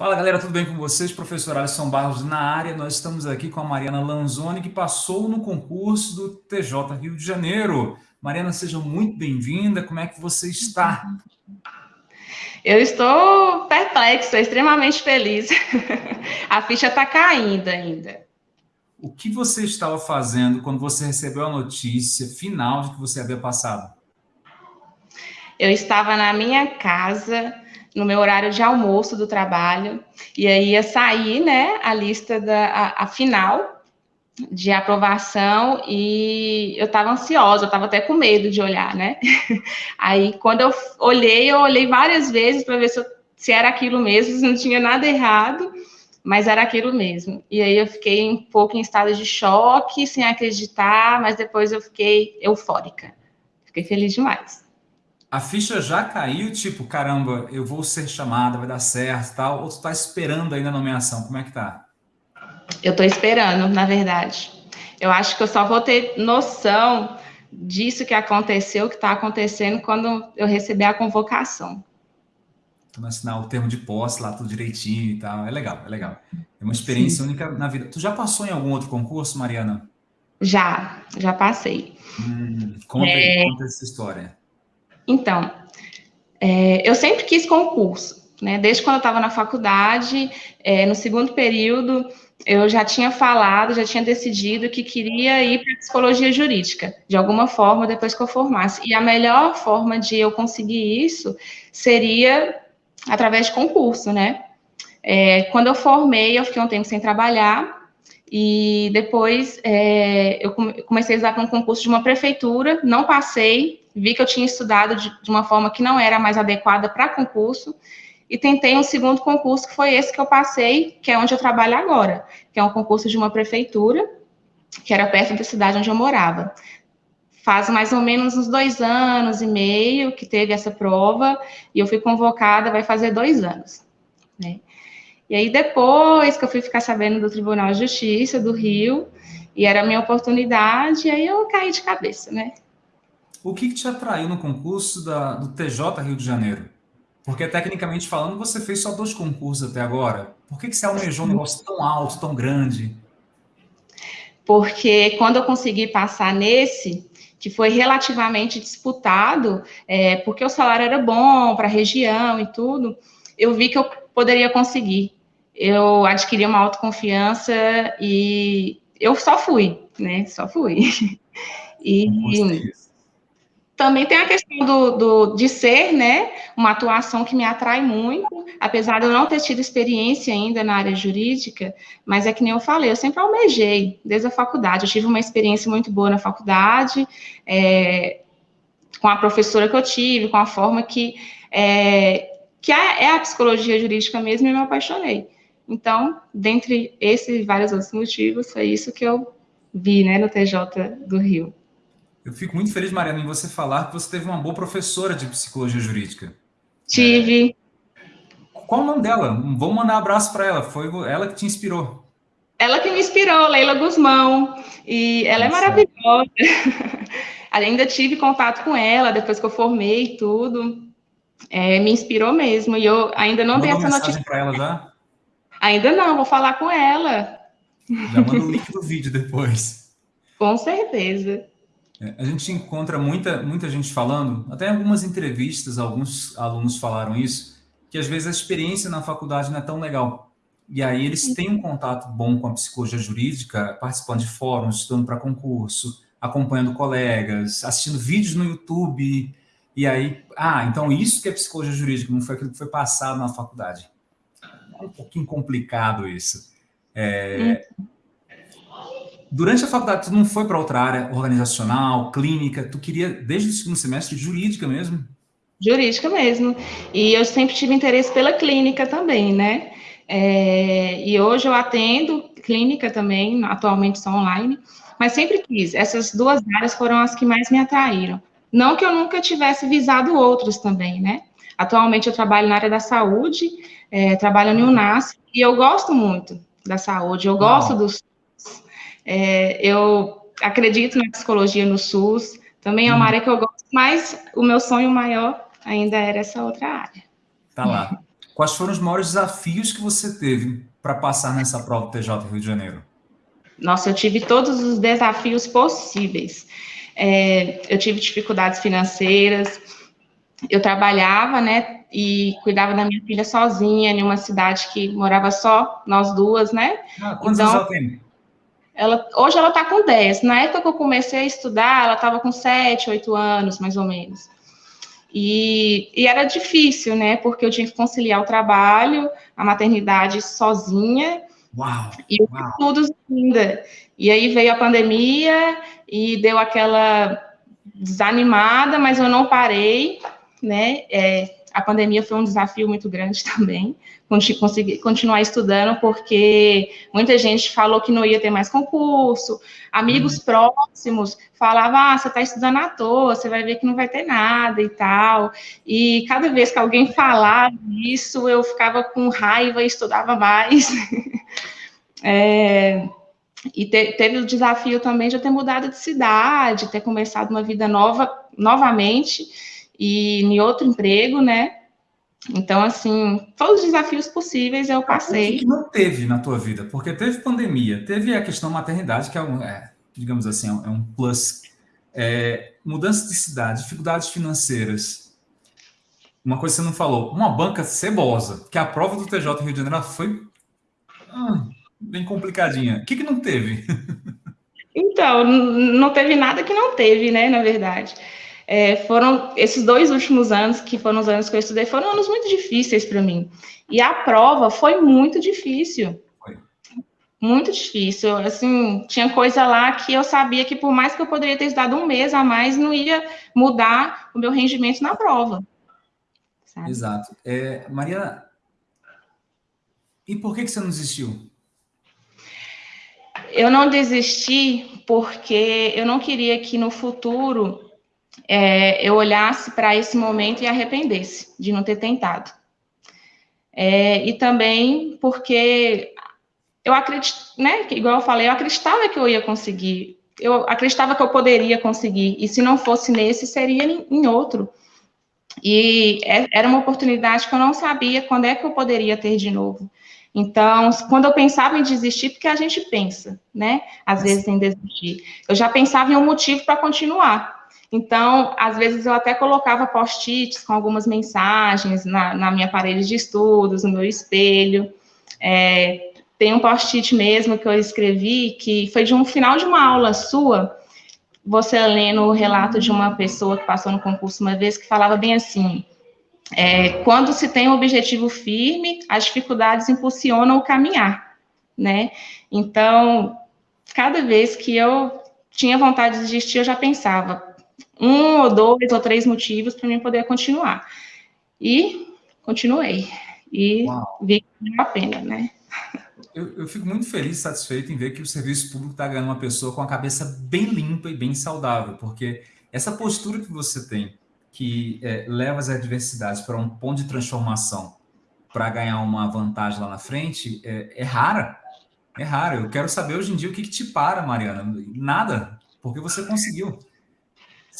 Fala galera, tudo bem com vocês? Professor Alisson Barros na área. Nós estamos aqui com a Mariana Lanzoni, que passou no concurso do TJ Rio de Janeiro. Mariana, seja muito bem-vinda. Como é que você está? Eu estou perplexa, extremamente feliz. a ficha está caindo ainda. O que você estava fazendo quando você recebeu a notícia final de que você havia passado? Eu estava na minha casa, no meu horário de almoço do trabalho, e aí ia sair, né, a lista da a, a final de aprovação e eu estava ansiosa, eu estava até com medo de olhar, né? Aí quando eu olhei, eu olhei várias vezes para ver se, eu, se era aquilo mesmo, se não tinha nada errado, mas era aquilo mesmo. E aí eu fiquei um pouco em estado de choque, sem acreditar, mas depois eu fiquei eufórica. Fiquei feliz demais a ficha já caiu, tipo, caramba, eu vou ser chamada, vai dar certo tal, ou tu tá esperando ainda a nomeação? Como é que tá? Eu tô esperando, na verdade. Eu acho que eu só vou ter noção disso que aconteceu, que está acontecendo, quando eu receber a convocação. Vai assinar o termo de posse lá, tudo direitinho e tal. É legal, é legal. É uma experiência Sim. única na vida. Tu já passou em algum outro concurso, Mariana? Já, já passei. Hum, conta, é... conta essa história. Então, é, eu sempre quis concurso, né? Desde quando eu estava na faculdade, é, no segundo período, eu já tinha falado, já tinha decidido que queria ir para psicologia jurídica, de alguma forma, depois que eu formasse. E a melhor forma de eu conseguir isso seria através de concurso, né? É, quando eu formei, eu fiquei um tempo sem trabalhar, e depois é, eu comecei a usar para um concurso de uma prefeitura, não passei, vi que eu tinha estudado de, de uma forma que não era mais adequada para concurso, e tentei um segundo concurso, que foi esse que eu passei, que é onde eu trabalho agora, que é um concurso de uma prefeitura, que era perto da cidade onde eu morava. Faz mais ou menos uns dois anos e meio que teve essa prova, e eu fui convocada, vai fazer dois anos. Né? E aí, depois que eu fui ficar sabendo do Tribunal de Justiça do Rio, e era a minha oportunidade, aí eu caí de cabeça, né? O que, que te atraiu no concurso da, do TJ Rio de Janeiro? Porque, tecnicamente falando, você fez só dois concursos até agora. Por que, que você almejou um negócio tão alto, tão grande? Porque quando eu consegui passar nesse, que foi relativamente disputado, é, porque o salário era bom para a região e tudo, eu vi que eu poderia conseguir. Eu adquiri uma autoconfiança e eu só fui, né? Só fui. E, também tem a questão do, do, de ser, né, uma atuação que me atrai muito, apesar de eu não ter tido experiência ainda na área jurídica, mas é que nem eu falei, eu sempre almejei, desde a faculdade, eu tive uma experiência muito boa na faculdade, é, com a professora que eu tive, com a forma que, é, que é, é a psicologia jurídica mesmo, e me apaixonei. Então, dentre esses e vários outros motivos, foi isso que eu vi, né, no TJ do Rio. Eu fico muito feliz, Mariana, em você falar que você teve uma boa professora de psicologia jurídica. Tive. É... Qual o nome dela? Vamos mandar um abraço para ela. Foi ela que te inspirou. Ela que me inspirou, Leila Guzmão. E ela é Nossa. é maravilhosa. Ainda tive contato com ela depois que eu formei e tudo. É, me inspirou mesmo. E eu ainda não dei essa notícia. para ela já? Ainda não, vou falar com ela. Já manda o link do vídeo depois. Com certeza. É, a gente encontra muita, muita gente falando, até em algumas entrevistas, alguns alunos falaram isso, que às vezes a experiência na faculdade não é tão legal. E aí eles têm um contato bom com a psicologia jurídica, participando de fóruns, estudando para concurso, acompanhando colegas, assistindo vídeos no YouTube, e aí, ah, então isso que é psicologia jurídica, não foi aquilo que foi passado na faculdade. É um pouquinho complicado isso. É, hum. Durante a faculdade, tu não foi para outra área organizacional, clínica, tu queria, desde o segundo semestre, jurídica mesmo? Jurídica mesmo. E eu sempre tive interesse pela clínica também, né? É, e hoje eu atendo clínica também, atualmente só online, mas sempre quis. Essas duas áreas foram as que mais me atraíram. Não que eu nunca tivesse visado outros também, né? Atualmente eu trabalho na área da saúde, é, trabalho no UNAS, e eu gosto muito da saúde, eu gosto dos é, eu acredito na psicologia no SUS, também é uma hum. área que eu gosto, mas o meu sonho maior ainda era essa outra área. Tá lá. quais foram os maiores desafios que você teve para passar nessa prova do TJ Rio de Janeiro? Nossa, eu tive todos os desafios possíveis. É, eu tive dificuldades financeiras, eu trabalhava, né, e cuidava da minha filha sozinha, em uma cidade que morava só nós duas, né? Ah, quantos então, anos ela tem? Ela, hoje ela está com 10. Na época que eu comecei a estudar, ela estava com 7, 8 anos, mais ou menos. E, e, era difícil, né? Porque eu tinha que conciliar o trabalho, a maternidade sozinha. Uau! E tudo ainda. E aí veio a pandemia e deu aquela desanimada, mas eu não parei, né? É, a pandemia foi um desafio muito grande também, conseguir continuar estudando, porque muita gente falou que não ia ter mais concurso, amigos uhum. próximos falavam, ah, você está estudando à toa, você vai ver que não vai ter nada e tal, e cada vez que alguém falava isso, eu ficava com raiva e estudava mais. é, e te, teve o desafio também de eu ter mudado de cidade, ter começado uma vida nova, novamente, e em outro emprego, né? Então, assim, todos os desafios possíveis eu passei. O que não teve na tua vida? Porque teve pandemia, teve a questão maternidade, que é um, é, digamos assim, é um é plus. É, mudança de cidade, dificuldades financeiras. Uma coisa que você não falou, uma banca cebosa, que a prova do TJ Rio de Janeiro foi hum, bem complicadinha. O que, que não teve? Então, não teve nada que não teve, né, na verdade é, foram esses dois últimos anos, que foram os anos que eu estudei, foram anos muito difíceis para mim. E a prova foi muito difícil. Foi. Muito difícil. Assim, tinha coisa lá que eu sabia que, por mais que eu poderia ter estudado um mês a mais, não ia mudar o meu rendimento na prova. Sabe? Exato. É, Mariana, e por que, que você não desistiu? Eu não desisti porque eu não queria que no futuro é, eu olhasse para esse momento e arrependesse de não ter tentado. É, e também porque eu acredito, né, igual eu falei, eu acreditava que eu ia conseguir, eu acreditava que eu poderia conseguir, e se não fosse nesse, seria em outro. E é, era uma oportunidade que eu não sabia quando é que eu poderia ter de novo. Então, quando eu pensava em desistir, porque a gente pensa, né, às vezes em desistir, eu já pensava em um motivo para continuar. Então, às vezes eu até colocava post-its com algumas mensagens na, na minha parede de estudos, no meu espelho. É, tem um post-it mesmo que eu escrevi que foi de um final de uma aula sua, você lendo o relato de uma pessoa que passou no concurso uma vez, que falava bem assim, é, quando se tem um objetivo firme, as dificuldades impulsionam o caminhar, né? Então, cada vez que eu tinha vontade de desistir, eu já pensava, um ou dois ou três motivos para mim poder continuar. E continuei. E Uau. vi que valeu a pena, né? Eu, eu, fico muito feliz e satisfeito em ver que o serviço público está ganhando uma pessoa com a cabeça bem limpa e bem saudável, porque essa postura que você tem, que é, leva as adversidades para um ponto de transformação para ganhar uma vantagem lá na frente, é, é, rara. É rara. Eu quero saber hoje em dia o que, que te para, Mariana. Nada, porque você conseguiu.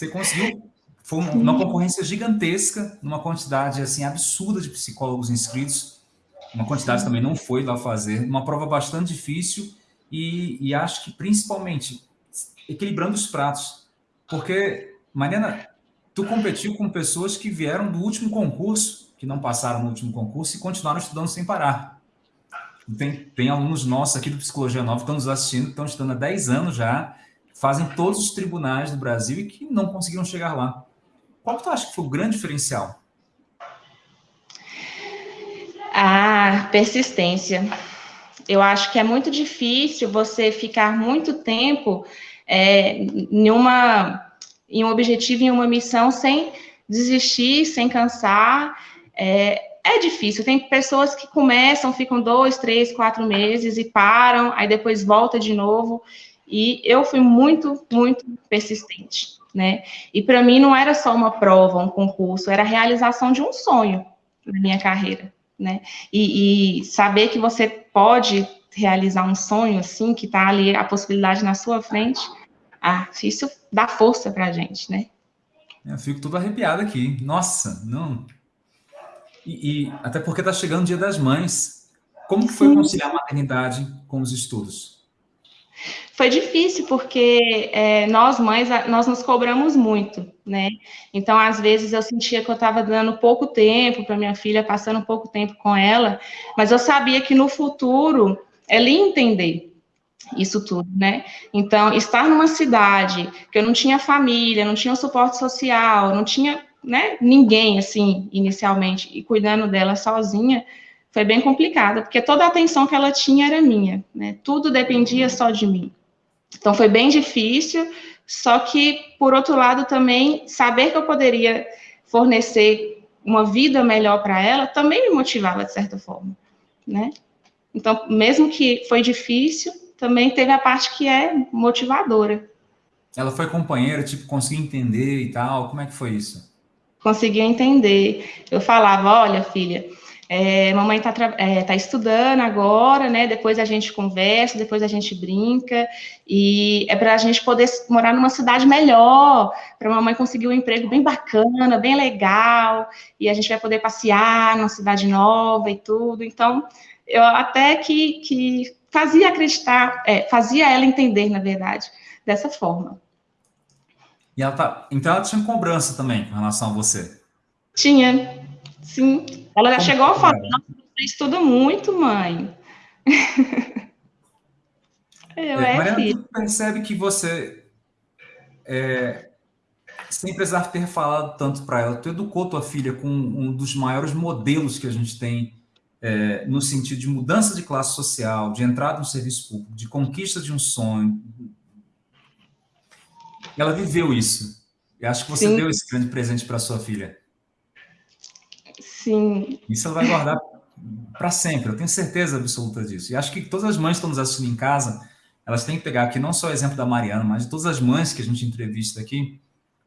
Você conseguiu. Foi uma, concorrência gigantesca, numa quantidade assim absurda de psicólogos inscritos. Uma quantidade também não foi lá fazer. Uma prova bastante difícil e, e acho que principalmente equilibrando os pratos. Porque, Mariana, tu competiu com pessoas que vieram do último concurso, que não passaram no último concurso e continuaram estudando sem parar. Tem, tem alunos nossos aqui do Psicologia Nova que estão nos assistindo, estão estudando há 10 anos já, fazem todos os tribunais do Brasil e que não conseguiram chegar lá. Qual que tu acha que foi o grande diferencial? A persistência. Eu acho que é muito difícil você ficar muito tempo é, em, uma, em um objetivo, em uma missão, sem desistir, sem cansar. É, é difícil. Tem pessoas que começam, ficam dois, três, quatro meses e param, aí depois volta de novo. E eu fui muito, muito persistente, né? E para mim não era só uma prova, um concurso, era a realização de um sonho na minha carreira, né? E, e saber que você pode realizar um sonho assim, que está ali a possibilidade na sua frente, ah, isso dá força para a gente, né? Eu fico todo arrepiado aqui. Nossa, não. E, e até porque está chegando o Dia das Mães. Como foi conciliar a maternidade com os estudos? Foi difícil porque é, nós mães nós nos cobramos muito, né? Então às vezes eu sentia que eu estava dando pouco tempo para minha filha, passando pouco tempo com ela, mas eu sabia que no futuro ela ia entender isso tudo, né? Então estar numa cidade que eu não tinha família, não tinha suporte social, não tinha né, ninguém assim inicialmente e cuidando dela sozinha foi bem complicado porque toda a atenção que ela tinha era minha, né? Tudo dependia só de mim. Então foi bem difícil, só que por outro lado também saber que eu poderia fornecer uma vida melhor para ela também me motivava de certa forma, né? Então, mesmo que foi difícil, também teve a parte que é motivadora. Ela foi companheira, tipo, conseguiu entender e tal, como é que foi isso? Conseguiu entender. Eu falava, olha, filha, é, mamãe está é, tá estudando agora, né? Depois a gente conversa, depois a gente brinca, e é para a gente poder morar numa cidade melhor, para a mamãe conseguir um emprego bem bacana, bem legal, e a gente vai poder passear numa cidade nova e tudo. Então, eu até que, que fazia acreditar, é, fazia ela entender, na verdade, dessa forma. E ela tá, então ela tinha cobrança também com relação a você? Tinha, sim. Ela já Como chegou a falar, nossa, você estuda muito, mãe. Eu, é, é Mariana, filho. percebe que você, é, sem precisar ter falado tanto para ela, tu educou tua filha com um dos maiores modelos que a gente tem é, no sentido de mudança de classe social, de entrada no serviço público, de conquista de um sonho. Ela viveu isso. E acho que você Sim. deu esse grande presente para sua filha. Sim. Isso ela vai guardar para sempre, eu tenho certeza absoluta disso. E acho que todas as mães que estão nos assistindo em casa, elas têm que pegar aqui não só o exemplo da Mariana, mas de todas as mães que a gente entrevista aqui,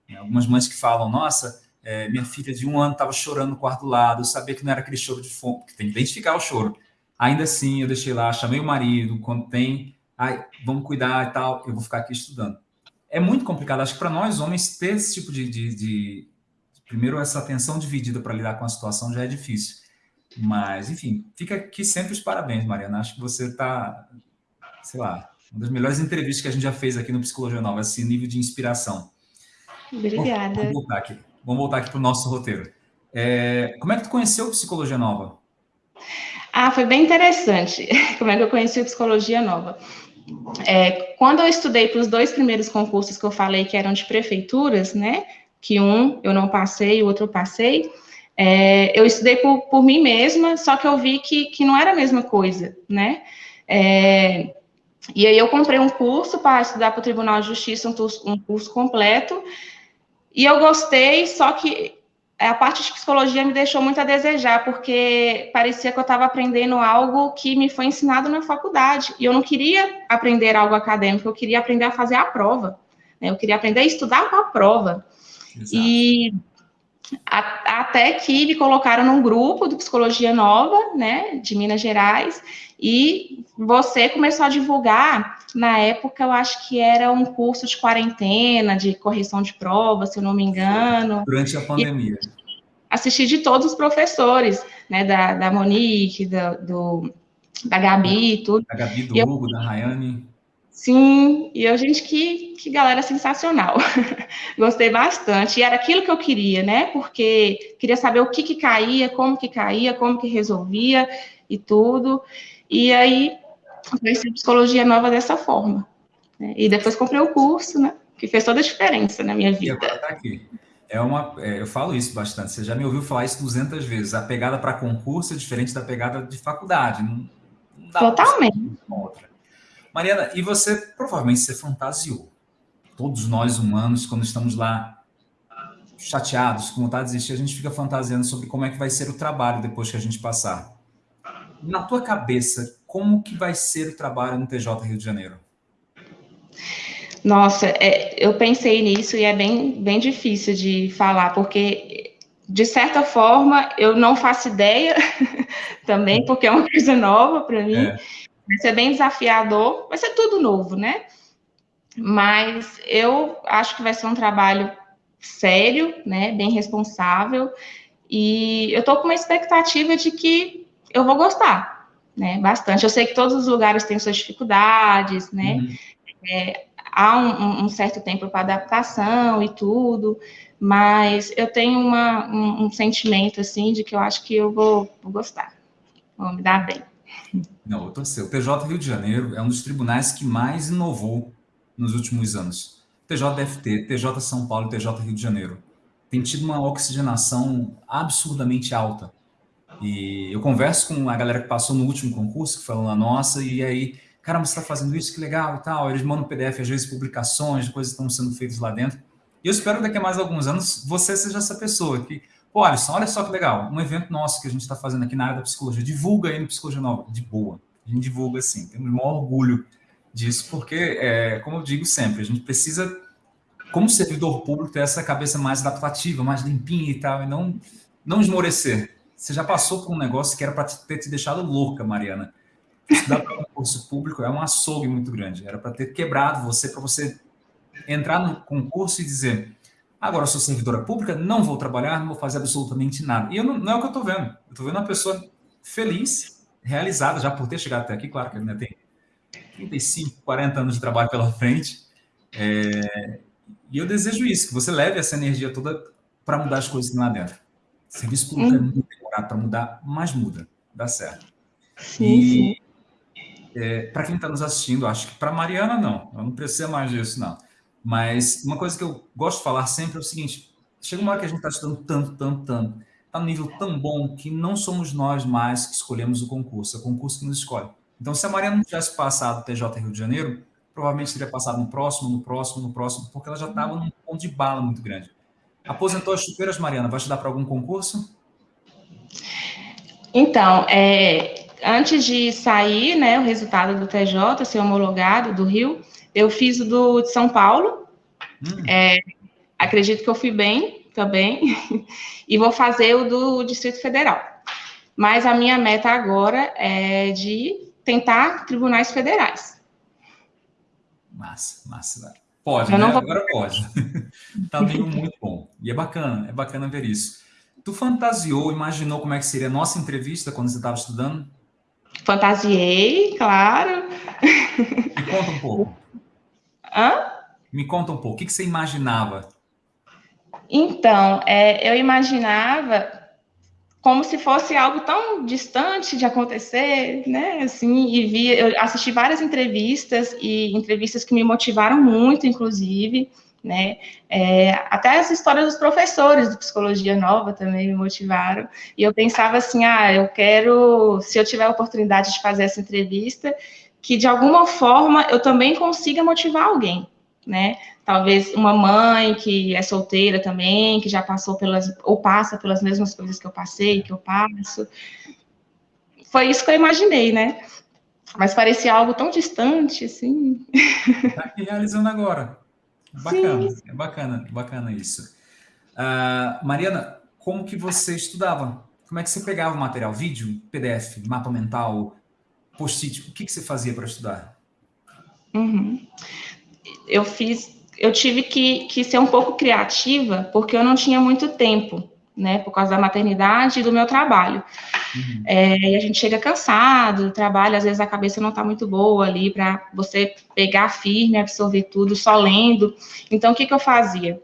né, algumas mães que falam, nossa, é, minha filha de um ano estava chorando no quarto do lado, eu sabia que não era aquele choro de fome, porque tem que identificar o choro. Ainda assim, eu deixei lá, chamei o marido, quando tem, ai, vamos cuidar e tal, eu vou ficar aqui estudando. É muito complicado, acho que para nós homens ter esse tipo de, de, de primeiro, essa atenção dividida para lidar com a situação já é difícil. Mas, enfim, fica aqui sempre os parabéns, Mariana. Acho que você está, sei lá, uma das melhores entrevistas que a gente já fez aqui no Psicologia Nova, esse nível de inspiração. Obrigada. Vamos voltar aqui, vamos voltar aqui para o nosso roteiro. É, como é que tu conheceu Psicologia Nova? Ah, foi bem interessante. Como é que eu conheci a Psicologia Nova? É, quando eu estudei para os dois primeiros concursos que eu falei que eram de prefeituras, né? Que um eu não passei, o outro eu passei. É, eu estudei por, por mim mesma, só que eu vi que, que não era a mesma coisa, né? É, e aí eu comprei um curso para estudar para o Tribunal de Justiça, um curso, um curso completo, e eu gostei, só que a parte de psicologia me deixou muito a desejar, porque parecia que eu estava aprendendo algo que me foi ensinado na faculdade, e eu não queria aprender algo acadêmico, eu queria aprender a fazer a prova, né? eu queria aprender a estudar para a prova. Exato. E a, até que me colocaram num grupo de psicologia nova, né, de Minas Gerais, e você começou a divulgar, na época eu acho que era um curso de quarentena, de correção de prova, se eu não me engano. Durante a pandemia. Assisti de todos os professores, né, da, da Monique, da, do, da Gabi, tudo. Da Gabi, do Hugo, eu, da Rayane. Sim, e eu, gente, que, que galera sensacional. Gostei bastante. E era aquilo que eu queria, né? Porque queria saber o que, que caía, como que caía, como que resolvia e tudo. E aí, conheci psicologia nova dessa forma. Né? E depois comprei o curso, né? Que fez toda a diferença na minha vida. E agora tá aqui. É uma, é, eu falo isso bastante. Você já me ouviu falar isso 200 vezes. A pegada para concurso é diferente da pegada de faculdade. Não, não Totalmente. outra. Mariana, e você provavelmente se fantasiou. Todos nós humanos, quando estamos lá chateados, com vontade de desistir, a gente fica fantasiando sobre como é que vai ser o trabalho depois que a gente passar. Na tua cabeça, como que vai ser o trabalho no TJ Rio de Janeiro? Nossa, é, eu pensei nisso e é bem, bem difícil de falar, porque, de certa forma, eu não faço ideia também, porque é uma coisa nova para mim. É. Vai ser bem desafiador, vai ser tudo novo, né? Mas eu acho que vai ser um trabalho sério, né? Bem responsável. E eu estou com uma expectativa de que eu vou gostar, né? Bastante. Eu sei que todos os lugares têm suas dificuldades, né? Uhum. É, há um, um, certo tempo para adaptação e tudo, mas eu tenho uma, um, um, sentimento assim de que eu acho que eu vou, vou gostar, vou me dar bem. Não, eu tô O TJ Rio de Janeiro é um dos tribunais que mais inovou nos últimos anos. TJDFT, TJ São Paulo TJ Rio de Janeiro. Tem tido uma oxigenação absurdamente alta. E eu converso com a galera que passou no último concurso, que falou na nossa, e aí, caramba, você está fazendo isso, que legal e tal. Eles mandam PDF, às vezes, publicações, coisas estão sendo feitas lá dentro. E eu espero que daqui a mais alguns anos você seja essa pessoa que, pô, Alisson, olha só que legal, um evento nosso que a gente está fazendo aqui na área da psicologia, divulga aí no Psicologia Nova, de boa. A gente divulga assim, temos o maior orgulho disso, porque, é, como eu digo sempre, a gente precisa, como servidor público, ter essa cabeça mais adaptativa, mais limpinha e tal, e não, não esmorecer. Você já passou por um negócio que era para ter te deixado louca, Mariana. Estudar para um concurso público é um açougue muito grande. Era para ter quebrado você, para você entrar no concurso e dizer agora eu sou servidora pública, não vou trabalhar, não vou fazer absolutamente nada. E não, não, é o que eu estou vendo. Eu estou vendo uma pessoa feliz, realizada já por ter chegado até aqui, claro que ainda tem 35, 40 anos de trabalho pela frente. É, e eu desejo isso, que você leve essa energia toda para mudar as coisas lá dentro. Serviço público é muito demorado para mudar, mas muda, dá certo. Sim, e, sim. É, para quem está nos assistindo, acho que para Mariana não, eu não precisa mais disso, não. Mas uma coisa que eu gosto de falar sempre é o seguinte: chega uma hora que a gente está estudando tanto, tanto, tanto, está num nível tão bom que não somos nós mais que escolhemos o concurso, é o concurso que nos escolhe. Então, se a Mariana não tivesse passado o TJ Rio de Janeiro, provavelmente teria passado no próximo, no próximo, no próximo, porque ela já estava num ponto de bala muito grande. Aposentou as chupeiras, Mariana, vai estudar para algum concurso? Então, é, antes de sair né, o resultado do TJ, ser homologado do Rio, eu fiz o do de São Paulo. Hum. É, acredito que eu fui bem também. e vou fazer o do Distrito Federal. Mas a minha meta agora é de tentar tribunais federais. Massa, massa. Pode, né? Vou... Agora pode. tá vindo muito bom. E é bacana, é bacana ver isso. Tu fantasiou, imaginou como é que seria a nossa entrevista quando você estava estudando? Fantasiei, claro. Me conta um pouco. Hã? Me conta um pouco. O que, que você imaginava? Então, é, eu imaginava como se fosse algo tão distante de acontecer, né? Assim, e via, eu assisti várias entrevistas e entrevistas que me motivaram muito, inclusive, né? É, até as histórias dos professores de psicologia nova também me motivaram. E eu pensava assim, ah, eu quero, se eu tiver a oportunidade de fazer essa entrevista, que de alguma forma eu também consiga motivar alguém, né? Talvez uma mãe que é solteira também, que já passou pelas, ou passa pelas mesmas coisas que eu passei, que eu passo. Foi isso que eu imaginei, né? Mas parecia algo tão distante, assim. Está aqui realizando agora. Bacana, Sim. é bacana, bacana isso. Uh, Mariana, como que você estudava? Como é que você pegava o material? Vídeo, PDF, mapa mental, post-it? O que, que você fazia para estudar? Uhum. Eu fiz eu tive que, que ser um pouco criativa, porque eu não tinha muito tempo, né, por causa da maternidade e do meu trabalho. Uhum. É, e a gente chega cansado do trabalho, às vezes a cabeça não está muito boa ali para você pegar firme, absorver tudo só lendo. Então, o que, que eu fazia?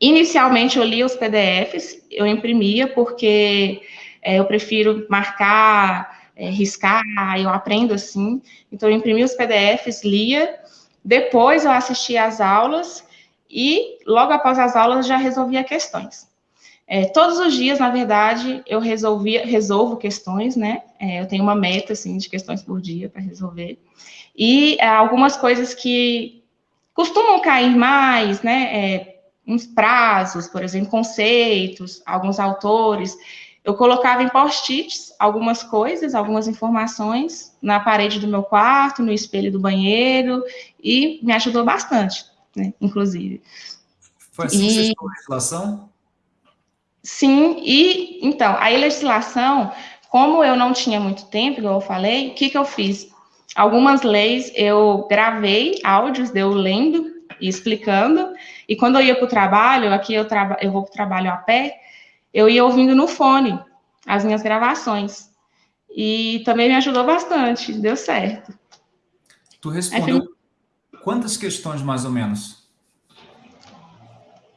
Inicialmente, eu lia os PDFs, eu imprimia, porque é, eu prefiro marcar, é, riscar, eu aprendo assim. Então, eu imprimia os PDFs, lia, depois eu assisti às aulas e logo após as aulas já resolvia questões. É, todos os dias, na verdade, eu resolvia, resolvo questões, né? É, eu tenho uma meta, assim, de questões por dia para resolver. E é, algumas coisas que costumam cair mais, né? É, uns prazos, por exemplo, conceitos, alguns autores. Eu colocava em post-its algumas coisas, algumas informações na parede do meu quarto, no espelho do banheiro, e me ajudou bastante, né, inclusive. Foi assim e... que você a legislação? Sim, e então, a legislação, como eu não tinha muito tempo, igual eu falei, o que, que eu fiz? Algumas leis eu gravei áudios eu lendo e explicando, e quando eu ia para o trabalho, aqui eu, traba, eu vou para o trabalho a pé, eu ia ouvindo no fone as minhas gravações. E também me ajudou bastante, deu certo. Tu respondeu quantas questões mais ou menos?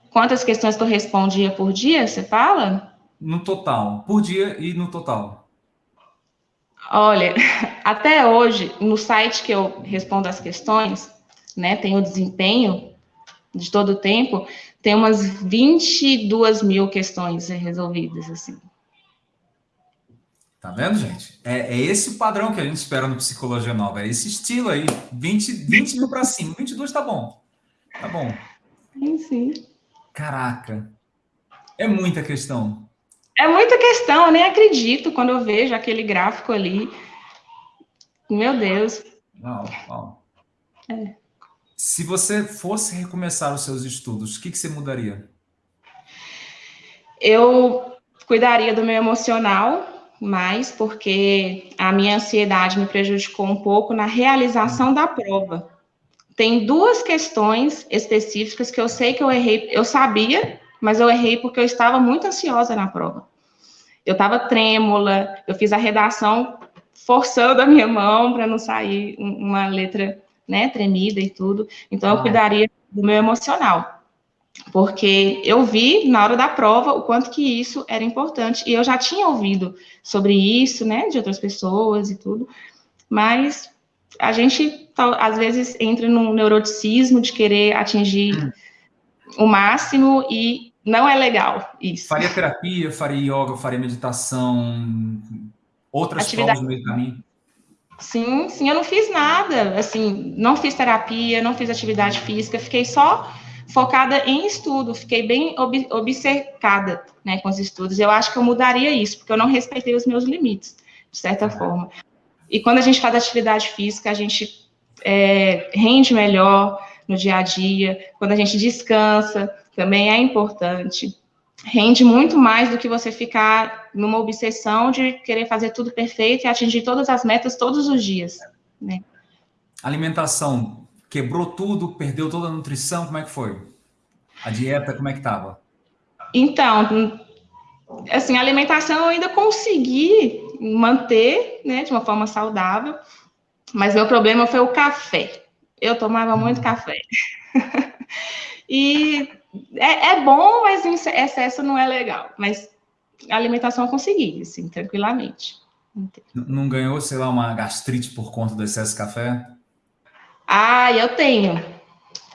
Quantas questões tu respondia por dia, você fala? No total, por dia e no total. Olha, até hoje, no site que eu respondo as questões, né, tem o desempenho de todo o tempo, tem umas 22 mil questões resolvidas, assim. Tá vendo, gente? É, é, esse o padrão que a gente espera no Psicologia Nova. É esse estilo aí. 20, 20 mil para cima. 22 tá bom. Tá bom. Sim, sim. Caraca. É muita questão. É muita questão. Eu nem acredito quando eu vejo aquele gráfico ali. Meu Deus. Não, não. É. Se você fosse recomeçar os seus estudos, o que, que você mudaria? Eu cuidaria do meu emocional mais, porque a minha ansiedade me prejudicou um pouco na realização da prova. Tem duas questões específicas que eu sei que eu errei, eu sabia, mas eu errei porque eu estava muito ansiosa na prova. Eu estava trêmula, eu fiz a redação forçando a minha mão para não sair uma letra né, tremida e tudo. Então, eu cuidaria do meu emocional porque eu vi na hora da prova o quanto que isso era importante e eu já tinha ouvido sobre isso, né, de outras pessoas e tudo, mas a gente às vezes entra num neuroticismo de querer atingir hum. o máximo e não é legal isso. Faria terapia, faria yoga, faria meditação, outras Atividade. provas no meio do caminho? Sim, sim, eu não fiz nada, assim, não fiz terapia, não fiz atividade física, fiquei só focada em estudo, fiquei bem ob obcecada né, com os estudos. Eu acho que eu mudaria isso, porque eu não respeitei os meus limites, de certa forma. E quando a gente faz atividade física, a gente é, rende melhor no dia a dia, quando a gente descansa, também é importante. Rende muito mais do que você ficar numa obsessão de querer fazer tudo perfeito e atingir todas as metas todos os dias. Né? Alimentação Quebrou tudo, perdeu toda a nutrição, como é que foi? A dieta, como é que estava? Então, assim, a alimentação eu ainda consegui manter, né, de uma forma saudável, mas meu problema foi o café. Eu tomava muito hum. café. e é, é, bom, mas em excesso não é legal. Mas a alimentação eu consegui, assim, tranquilamente. Não ganhou, sei lá, uma gastrite por conta do excesso de café? Ah, eu tenho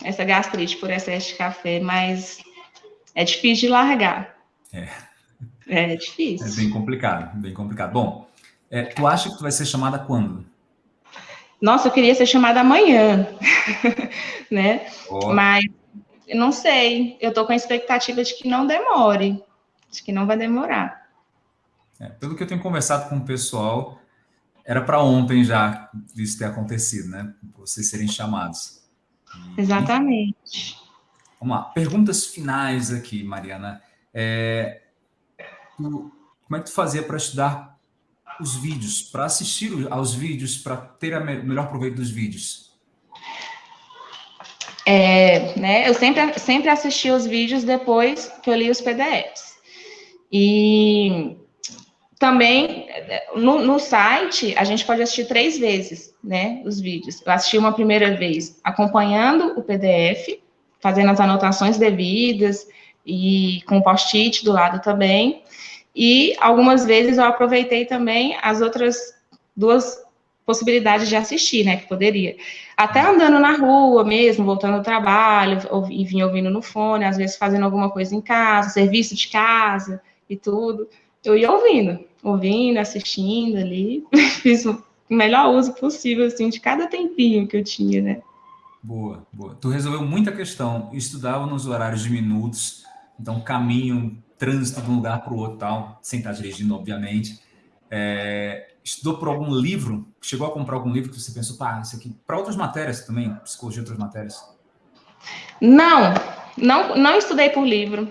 essa gastrite por excesso de café, mas é difícil de largar. É. É difícil. É bem complicado, bem complicado. Bom, é, tu acha que tu vai ser chamada quando? Nossa, eu queria ser chamada amanhã, né? Oh. Mas não sei. Eu tô com a expectativa de que não demore, de que não vai demorar. É, pelo que eu tenho conversado com o pessoal, era para ontem já isso ter acontecido, né? Vocês serem chamados. E, Exatamente. Vamos lá. Perguntas finais aqui, Mariana. É, tu, como é que tu fazia para estudar os vídeos, para assistir aos vídeos, para ter o me melhor proveito dos vídeos? É, né, eu sempre, sempre assisti os vídeos depois que eu li os PDFs. E também, no, no, site, a gente pode assistir três vezes, né, os vídeos. Eu assisti uma primeira vez acompanhando o PDF, fazendo as anotações devidas e com post-it do lado também. E algumas vezes eu aproveitei também as outras duas possibilidades de assistir, né, que poderia. Até andando na rua mesmo, voltando ao trabalho, e vinha ouvindo no fone, às vezes fazendo alguma coisa em casa, serviço de casa e tudo eu ia ouvindo, ouvindo, assistindo ali, fiz o melhor uso possível, assim, de cada tempinho que eu tinha, né? Boa, boa. Tu resolveu muita questão, estudava nos horários de minutos, então caminho, trânsito de um lugar para o outro tal, sem estar dirigindo, obviamente. É, estudou por algum livro? Chegou a comprar algum livro que você pensou, pá, isso aqui, para outras matérias também, psicologia, outras matérias? Não, não, não estudei por livro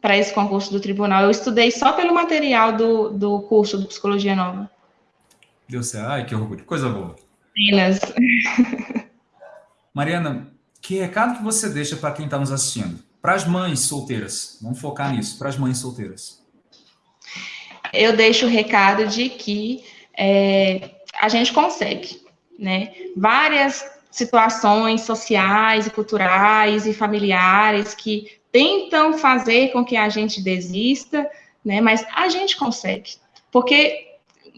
para esse concurso do tribunal. Eu estudei só pelo material do, do curso de Psicologia Nova. Deu certo. Ai, que orgulho. Coisa boa. Minas. Mariana, que recado que você deixa para quem está nos assistindo? para as mães solteiras, vamos focar nisso, para as mães solteiras. Eu deixo o recado de que é, a gente consegue, né? Várias situações sociais e culturais e familiares que tentam fazer com que a gente desista, né? Mas a gente consegue, porque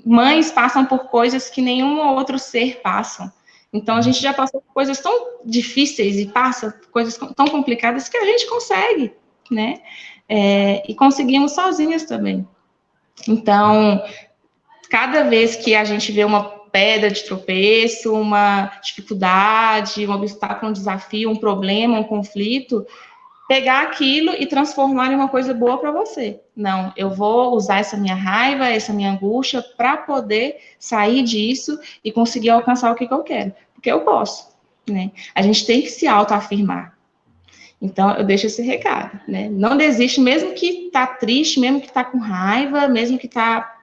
mães passam por coisas que nenhum outro ser passa. Então a gente já passou por coisas tão difíceis e passa por coisas tão complicadas que a gente consegue, né? É, e conseguimos sozinhas também. Então, cada vez que a gente vê uma pedra de tropeço, uma dificuldade, um obstáculo, um desafio, um problema, um conflito, pegar aquilo e transformar em uma coisa boa para você. Não, eu vou usar essa minha raiva, essa minha angústia para poder sair disso e conseguir alcançar o que, que eu quero, porque eu posso, né? A gente tem que se autoafirmar. Então, eu deixo esse recado, né? Não desiste, mesmo que tá triste, mesmo que tá com raiva, mesmo que tá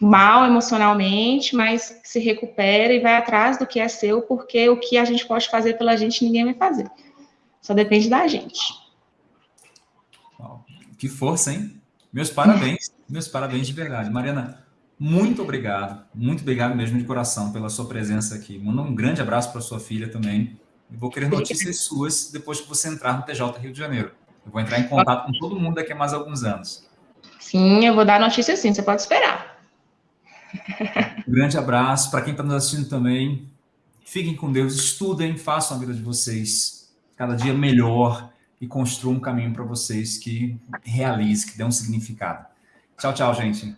mal emocionalmente, mas se recupera e vai atrás do que é seu, porque o que a gente pode fazer pela gente, ninguém vai fazer. Só depende da gente. Que força, hein? Meus parabéns, meus parabéns de verdade. Mariana, muito obrigado, muito obrigado mesmo de coração pela sua presença aqui. Manda um grande abraço para sua filha também. Eu vou querer notícias suas depois que você entrar no TJ Rio de Janeiro. Eu vou entrar em contato com todo mundo daqui a mais alguns anos. Sim, eu vou dar notícia sim, você pode esperar. Um grande abraço para quem está nos assistindo também. Fiquem com Deus, estudem, façam a vida de vocês cada dia melhor e construa um caminho para vocês que realize, que dê um significado. Tchau, tchau, gente.